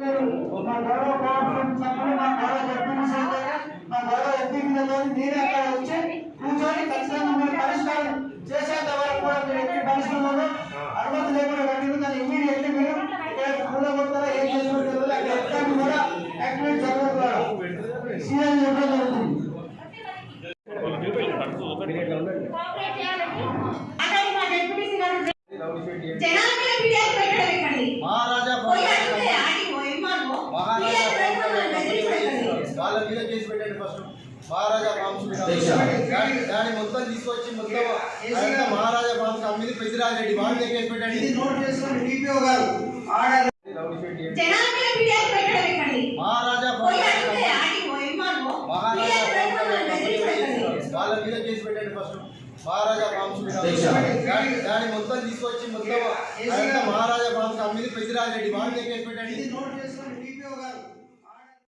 Cooperative సభ్యులు మా గౌరవ డిప్యూటీ సెక్రటరీ మా గౌరవ ఎంపీ మీరే అక్కడ వచ్చి కూర్చొని ఖచ్చితంగా మీరు పరిష్కారం చేసేంత వరకు కూడా మీరు ఎట్టి పరిశ్రమలో అనుమతి లేకుండా కట్టింది దాన్ని ఇమీడియట్లీ మీరు ఇక్కడ కూడగొడతారా ఏం చేసుకుంటారో వాళ్ళ మీద కేసు పెట్టండి ఫస్ట్ మహారాజా దాని దాన్ని మొత్తం తీసుకొచ్చి మొత్తం మహారాజా ఫార్మ్స్ అమ్మిది పెద్దిరాజరెడ్డి వాళ్ళ మీద కేసు పెట్టండి. మహారాజా. వాళ్ళ మీద కేసు పెట్టండి ఫస్ట్ మహారాజా దాని దాన్ని మొత్తం తీసుకొచ్చి మొత్తం మహారాజా ఫార్మ్స్ అమ్మిది పెద్దిరాజరెడ్డి వాళ్ళ మీద కేసు పెట్టండి.